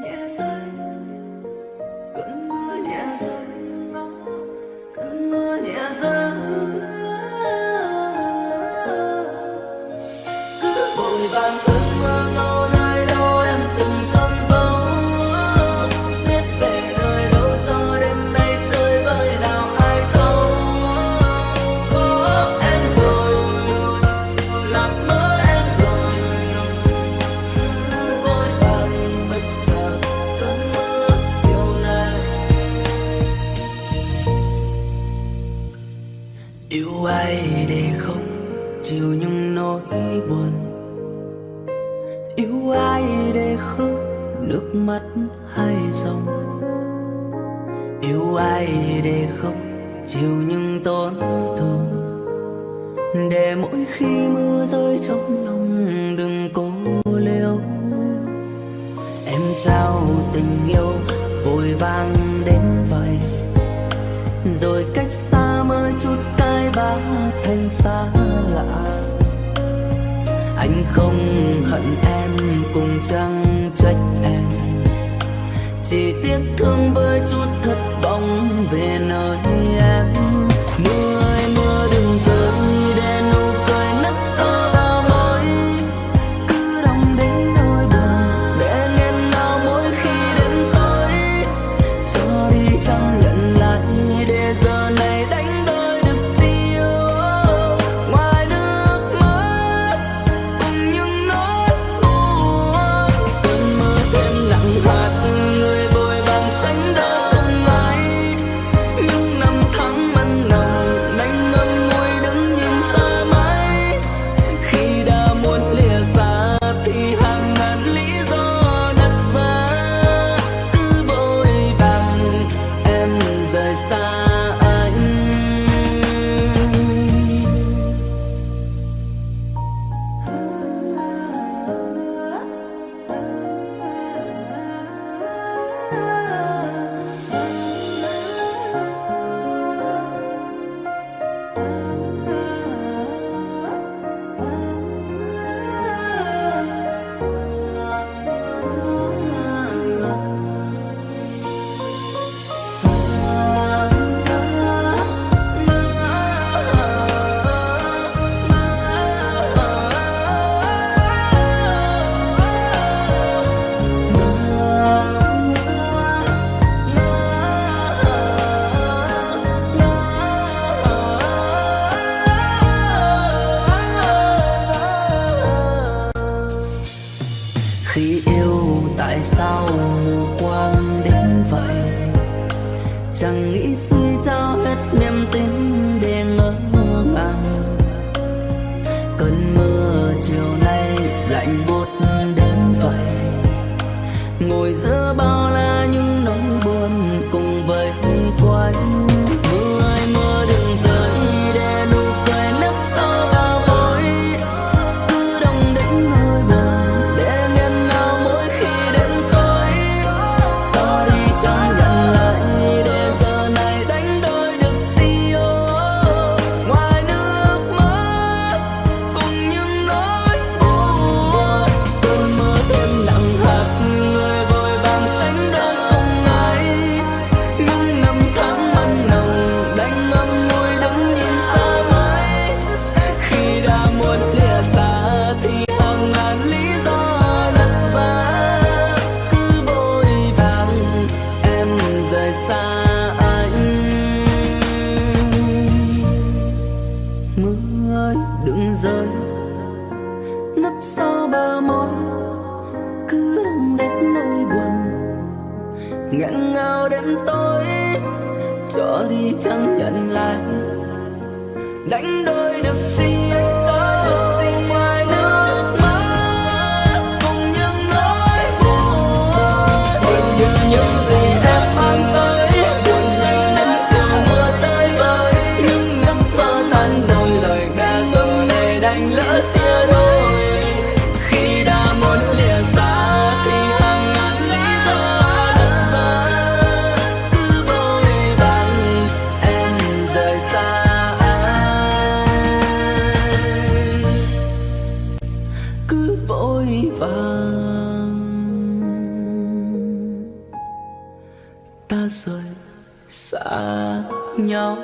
nhẹ rơi. chịu những nỗi buồn. Yêu ai để khóc nước mắt hay dòng. Yêu ai để khóc, chịu những tổn thương. Để mỗi khi mưa rơi trong lòng, đừng cố liêu. Em trao tình yêu, vội vàng đến vậy. Rồi cách xa mới chút cái bát thêm xa lạ. Anh không hận em, cùng chẳng trách em? Chỉ tiếc thương với chút thất vọng về chẳng nghĩ xưa nghẹn ngao đêm tối cho đi chẳng nhận lại. Đánh đôi được chi À, xa nhau